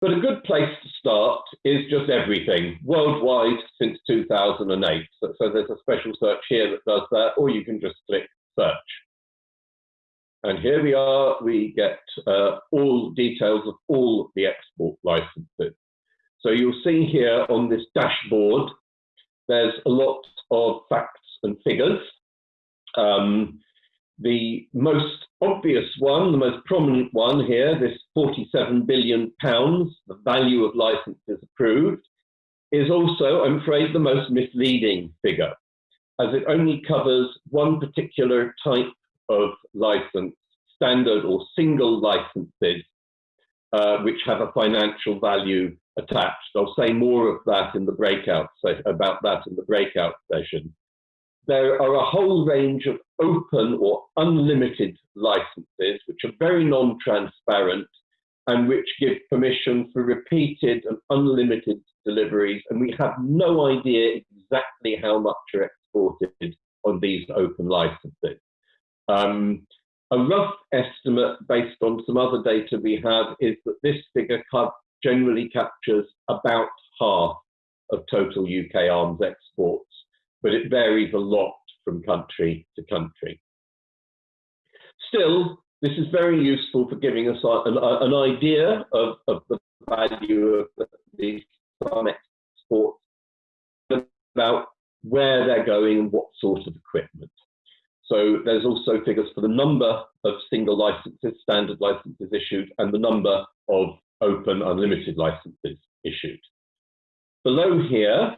But a good place to start is just everything, worldwide since 2008. So, so there's a special search here that does that, or you can just click search. And here we are, we get uh, all details of all the export licenses. So you'll see here on this dashboard, there's a lot of facts and figures. Um, the most obvious one, the most prominent one here, this 47 billion pounds, the value of licenses approved, is also, I'm afraid, the most misleading figure, as it only covers one particular type of license, standard or single licenses, uh, which have a financial value attached. I'll say more of that in the breakout, about that in the breakout session there are a whole range of open or unlimited licenses, which are very non-transparent and which give permission for repeated and unlimited deliveries. And we have no idea exactly how much are exported on these open licenses. Um, a rough estimate based on some other data we have is that this figure generally captures about half of total UK arms exports but it varies a lot from country to country. Still, this is very useful for giving us an, an idea of, of, the value of these farm exports, about where they're going and what sort of equipment. So there's also figures for the number of single licenses, standard licenses issued, and the number of open unlimited licenses issued. Below here,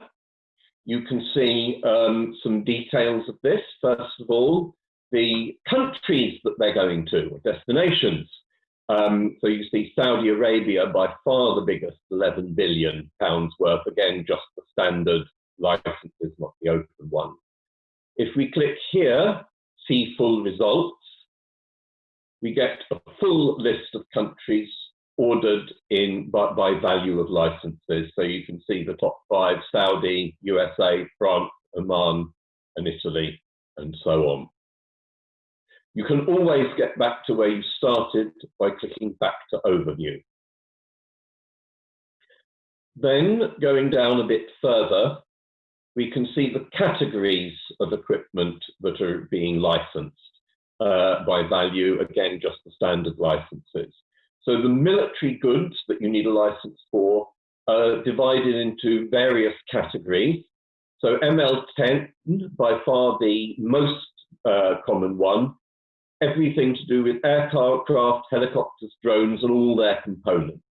you can see um, some details of this. First of all, the countries that they're going to, or destinations. Um, so you see Saudi Arabia by far the biggest, 11 billion pounds worth. Again, just the standard licenses, not the open one. If we click here, see full results, we get a full list of countries ordered in by, by, value of licenses. So you can see the top five, Saudi, USA, France, Oman, and Italy, and so on. You can always get back to where you started by clicking back to overview. Then going down a bit further, we can see the categories of equipment that are being licensed uh, by value, again, just the standard licenses. So the military goods that you need a license for are divided into various categories. So ML10, by far the most uh, common one, everything to do with aircraft, helicopters, drones, and all their components.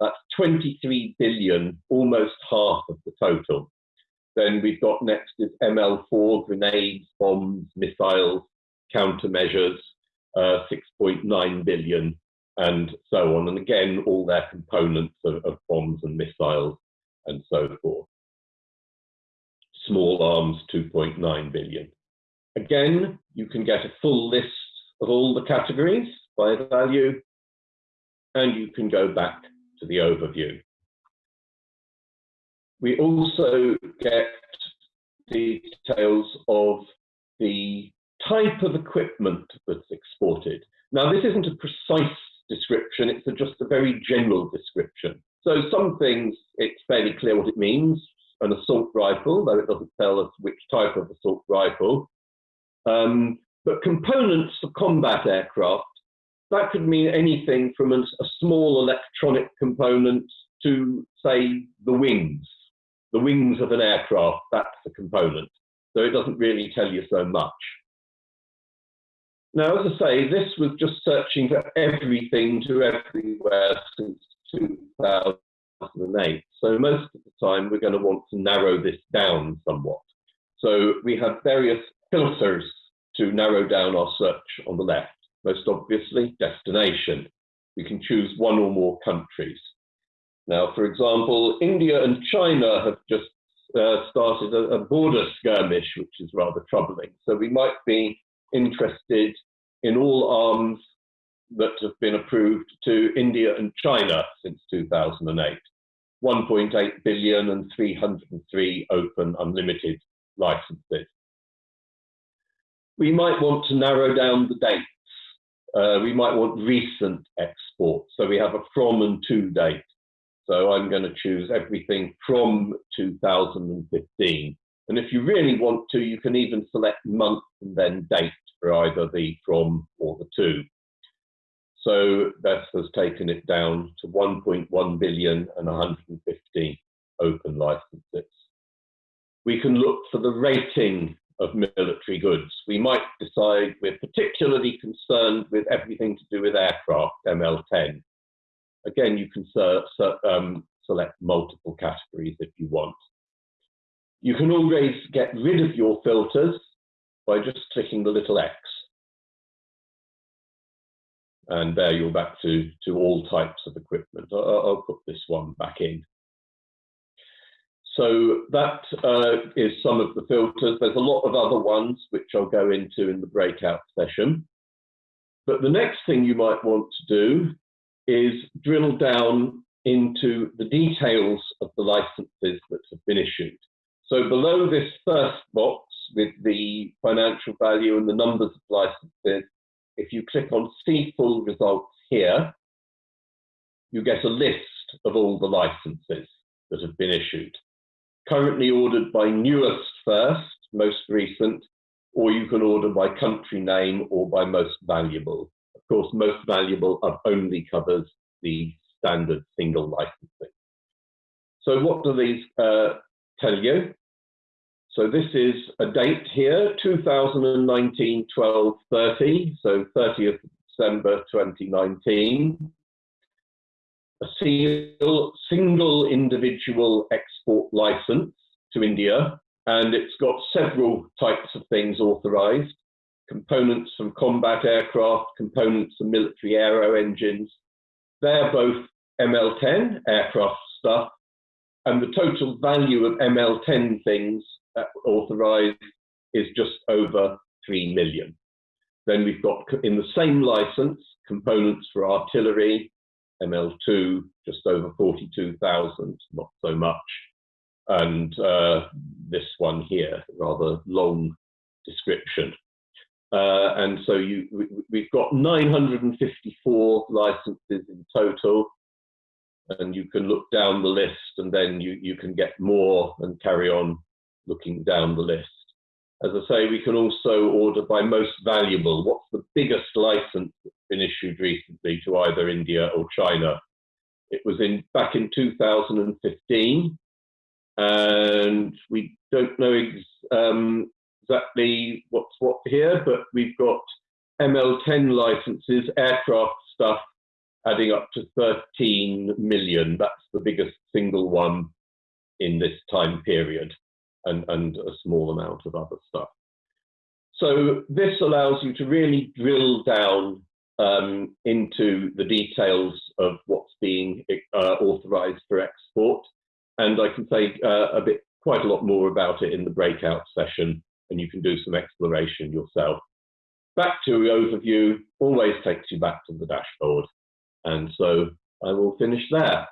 That's 23 billion, almost half of the total. Then we've got next is ML4, grenades, bombs, missiles, countermeasures, uh, 6.9 billion and so on. And again, all their components of, of bombs and missiles and so forth. Small arms, 2.9 billion. Again, you can get a full list of all the categories by value, and you can go back to the overview. We also get details of the type of equipment that's exported. Now, this isn't a precise description, it's a, just a very general description. So some things, it's fairly clear what it means, an assault rifle, though it doesn't tell us which type of assault rifle. Um, but components for combat aircraft, that could mean anything from a, a small electronic component to, say, the wings. The wings of an aircraft, that's a component. So it doesn't really tell you so much. Now, as I say, this was just searching for everything to everywhere since 2008. So most of the time, we're going to want to narrow this down somewhat. So we have various filters to narrow down our search on the left. Most obviously, destination. We can choose one or more countries. Now, for example, India and China have just uh, started a, a border skirmish, which is rather troubling. So we might be interested in all arms that have been approved to India and China since 2008. 1.8 billion and 303 open unlimited licenses. We might want to narrow down the dates. Uh, we might want recent exports. So we have a from and to date. So I'm going to choose everything from 2015. And if you really want to, you can even select month and then date for either the from or the to. So Beth has taken it down to 1.1 billion and 115 open licenses. We can look for the rating of military goods. We might decide we're particularly concerned with everything to do with aircraft, ML10. Again, you can um, select multiple categories if you want. You can always get rid of your filters by just clicking the little X. And there you're back to, to all types of equipment. I'll, I'll put this one back in. So that uh, is some of the filters. There's a lot of other ones which I'll go into in the breakout session. But the next thing you might want to do is drill down into the details of the licenses that have been issued. So below this first box with the financial value and the numbers of licenses, if you click on see full results here, you get a list of all the licenses that have been issued currently ordered by newest first, most recent, or you can order by country name or by most valuable. Of course, most valuable only covers the standard single licensing. So what do these uh, tell you? So this is a date here, 2019 12 30, so 30th December 2019 a single, single individual export license to India, and it's got several types of things authorized components from combat aircraft, components from military aero engines. They're both ML10 aircraft stuff, and the total value of ML10 things authorized is just over 3 million. Then we've got in the same license components for artillery, ML2 just over 42,000, not so much. And uh, this one here, rather long description. Uh, and so you, we, have got 954 licenses in total. And you can look down the list and then you, you can get more and carry on looking down the list. As I say, we can also order by most valuable. What's the biggest license that's been issued recently to either India or China? It was in back in 2015, and we don't know ex um, exactly what's what here, but we've got ML10 licenses, aircraft stuff, adding up to 13 million. That's the biggest single one in this time period and, and a small amount of other stuff. So this allows you to really drill down um, into the details of what's being uh, authorized for export. And I can say uh, a bit, quite a lot more about it in the breakout session, and you can do some exploration yourself. Back to the overview always takes you back to the dashboard. And so I will finish there.